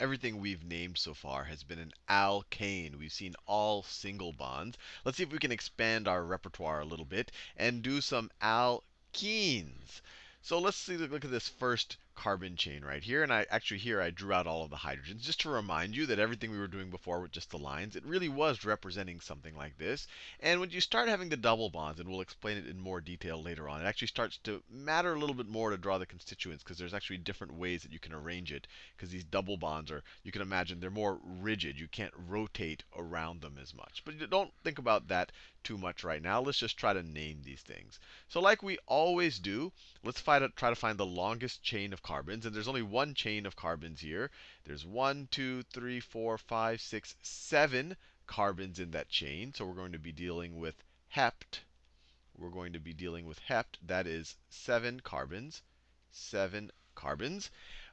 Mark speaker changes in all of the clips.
Speaker 1: everything we've named so far has been an alkane. We've seen all single bonds. Let's see if we can expand our repertoire a little bit and do some alkenes. So let's see, look at this first carbon chain right here. And I actually here I drew out all of the hydrogens just to remind you that everything we were doing before with just the lines, it really was representing something like this. And when you start having the double bonds, and we'll explain it in more detail later on, it actually starts to matter a little bit more to draw the constituents because there's actually different ways that you can arrange it. Because these double bonds are, you can imagine, they're more rigid. You can't rotate around them as much. But don't think about that too much right now. Let's just try to name these things. So like we always do, let's try to, try to find the longest chain of carbons. And there's only one chain of carbons here. There's one, two, three, four, five, six, seven carbons in that chain. So we're going to be dealing with hept. We're going to be dealing with hept. That is seven carbons. Seven carbons.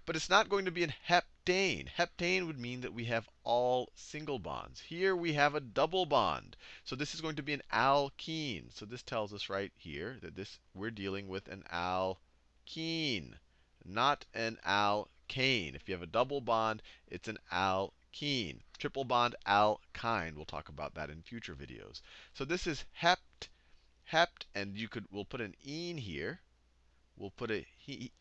Speaker 1: But it's not going to be an heptane. Heptane would mean that we have all single bonds. Here we have a double bond. So this is going to be an alkene. So this tells us right here that this we're dealing with an alkene not an alkane. If you have a double bond, it's an alkene. Triple bond, alkyne. We'll talk about that in future videos. So this is hept, hept, and you could we'll put an ene here. We'll put a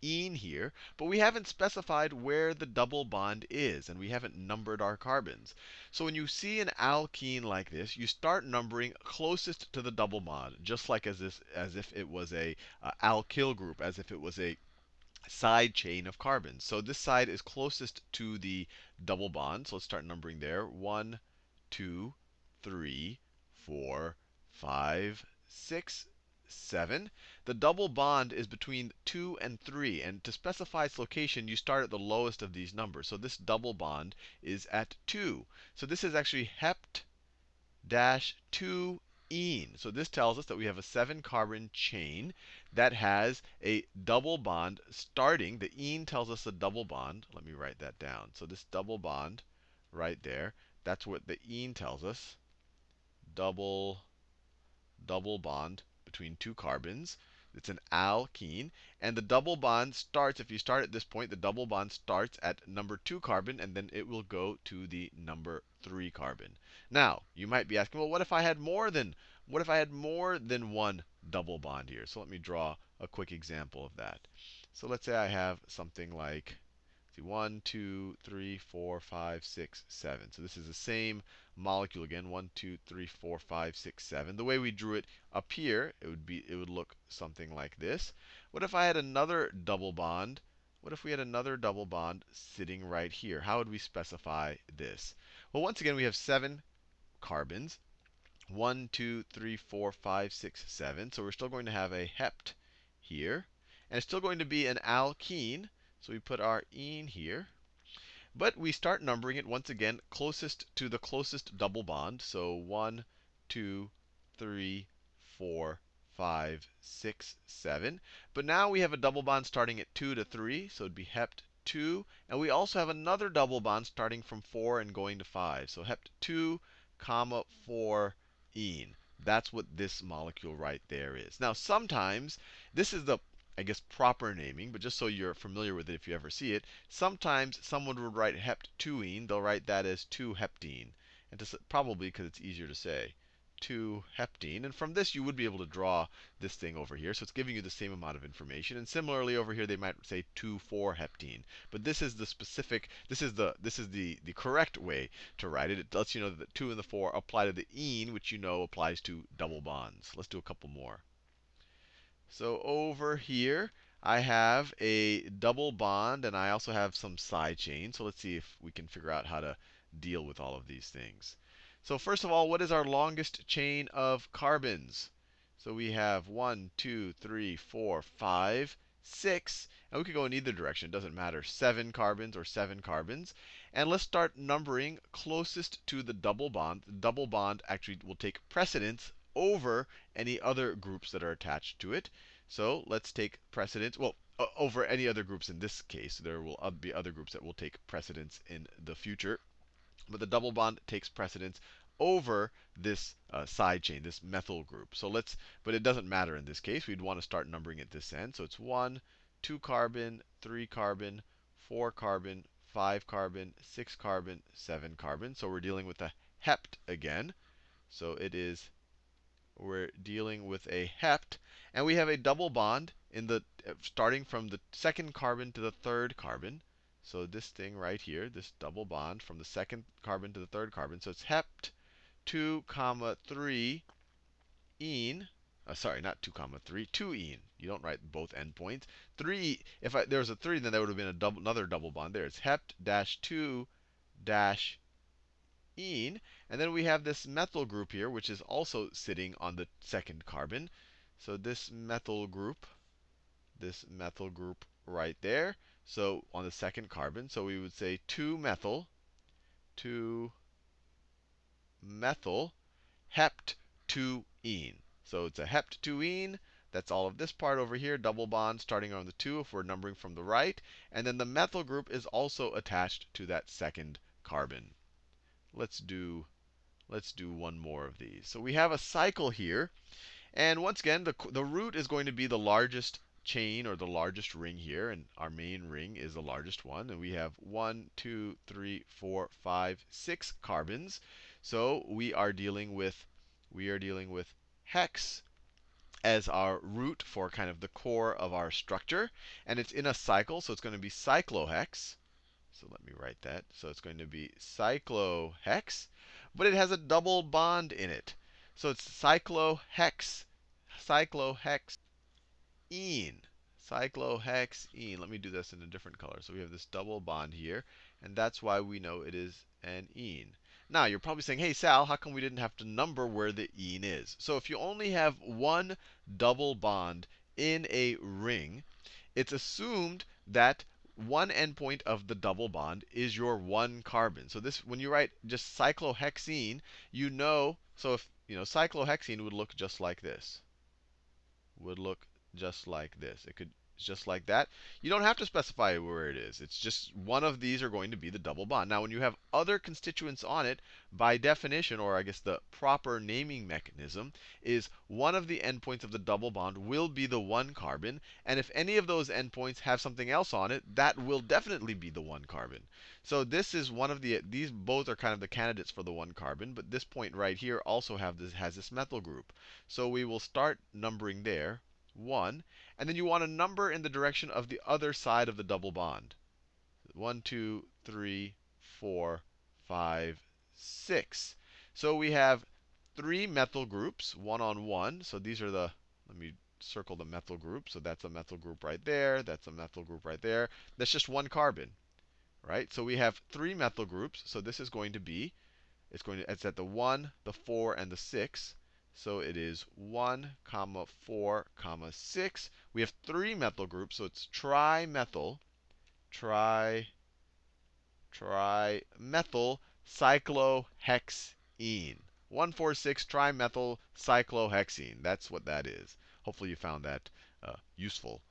Speaker 1: ene here, but we haven't specified where the double bond is, and we haven't numbered our carbons. So when you see an alkene like this, you start numbering closest to the double bond, just like as, this, as if it was a uh, alkyl group, as if it was a side chain of carbons. So this side is closest to the double bond. So let's start numbering there. 1, 2, 3, 4, 5, 6, 7. The double bond is between 2 and 3. And to specify its location, you start at the lowest of these numbers. So this double bond is at 2. So this is actually hept dash 2 ene. So this tells us that we have a seven carbon chain that has a double bond starting. The ene tells us a double bond. Let me write that down. So this double bond right there, that's what the ene tells us. Double, double bond between two carbons. It's an alkene. And the double bond starts, if you start at this point, the double bond starts at number 2 carbon, and then it will go to the number 3 carbon. Now, you might be asking, well, what if I had more than what if I had more than one double bond here? So let me draw a quick example of that. So let's say I have something like See, 1, 2, 3, 4, 5, 6, 7. So this is the same molecule again. 1, 2, 3, 4, 5, 6, 7. The way we drew it up here, it would be it would look something like this. What if I had another double bond? What if we had another double bond sitting right here? How would we specify this? Well, once again, we have seven carbons. 1, 2, 3, 4, 5, 6, 7. So we're still going to have a hept here. And it's still going to be an alkene. So we put our ene here. But we start numbering it once again closest to the closest double bond. So 1, 2, 3, 4, 5, 6, 7. But now we have a double bond starting at 2 to 3. So it'd be hept 2. And we also have another double bond starting from 4 and going to 5. So hept 2, comma 4 ene. That's what this molecule right there is. Now, sometimes this is the I guess, proper naming, but just so you're familiar with it if you ever see it, sometimes someone would write hept2ene. They'll write that as 2-heptene. And to, probably because it's easier to say. 2-heptene. And from this, you would be able to draw this thing over here. So it's giving you the same amount of information. And similarly, over here, they might say 2,4-heptene. But this is the specific, this is the this is the, the correct way to write it. It lets you know that the 2 and the 4 apply to the ene, which you know applies to double bonds. Let's do a couple more. So over here, I have a double bond, and I also have some side chains. So let's see if we can figure out how to deal with all of these things. So first of all, what is our longest chain of carbons? So we have one, two, three, four, five, six, and we could go in either direction. It doesn't matter, seven carbons or seven carbons. And let's start numbering closest to the double bond. The double bond actually will take precedence over any other groups that are attached to it. So let's take precedence. Well, over any other groups in this case. There will be other groups that will take precedence in the future. But the double bond takes precedence over this uh, side chain, this methyl group. So let's, but it doesn't matter in this case. We'd want to start numbering at this end. So it's 1, 2 carbon, 3 carbon, 4 carbon, 5 carbon, 6 carbon, 7 carbon. So we're dealing with a hept again. So it is, we're dealing with a hept. And we have a double bond in the starting from the second carbon to the third carbon. So this thing right here, this double bond from the second carbon to the third carbon. So it's hept 2 comma 3 ene. Uh, sorry, not 2 comma 3, 2 ene. You don't write both endpoints. 3, if I, there was a 3, then there would have been double, another double bond there. It's hept dash 2 dash ene. And then we have this methyl group here, which is also sitting on the second carbon. So this methyl group, this methyl group right there. So on the second carbon, so we would say 2 methyl, 2 methyl, hept 2 ene. So it's a hept 2 ene. That's all of this part over here, double bond starting on the 2 if we're numbering from the right. And then the methyl group is also attached to that second carbon. Let's do, let's do one more of these. So we have a cycle here. And once again, the, the root is going to be the largest chain or the largest ring here. And our main ring is the largest one. And we have one, two, three, four, five, six carbons. So we are dealing with, we are dealing with hex as our root for kind of the core of our structure. And it's in a cycle, so it's going to be cyclohex. So let me write that. So it's going to be cyclohex, but it has a double bond in it. So it's cyclohex, cyclohexene, cyclohexene. Let me do this in a different color. So we have this double bond here, and that's why we know it is an ene. Now, you're probably saying, hey, Sal, how come we didn't have to number where the ene is? So if you only have one double bond in a ring, it's assumed that one endpoint of the double bond is your one carbon. So this, when you write just cyclohexene, you know, so if, you know, cyclohexene would look just like this. Would look just like this. It could just like that. You don't have to specify where it is. It's just one of these are going to be the double bond. Now, when you have other constituents on it, by definition, or I guess the proper naming mechanism, is one of the endpoints of the double bond will be the one carbon. And if any of those endpoints have something else on it, that will definitely be the one carbon. So this is one of the, these both are kind of the candidates for the one carbon. But this point right here also have this, has this methyl group. So we will start numbering there. 1. And then you want a number in the direction of the other side of the double bond. 1, 2, 3, 4, 5, 6. So we have three methyl groups, one on one. So these are the, let me circle the methyl group. So that's a methyl group right there. That's a methyl group right there. That's just one carbon, right? So we have three methyl groups. So this is going to be, it's going to, it's at the 1, the 4, and the 6. So it is 1, comma 4, comma 6. We have three methyl groups, so it's trimethyl, tri, trimethyl cyclohexene. 146 trimethyl cyclohexene. That's what that is. Hopefully you found that uh, useful.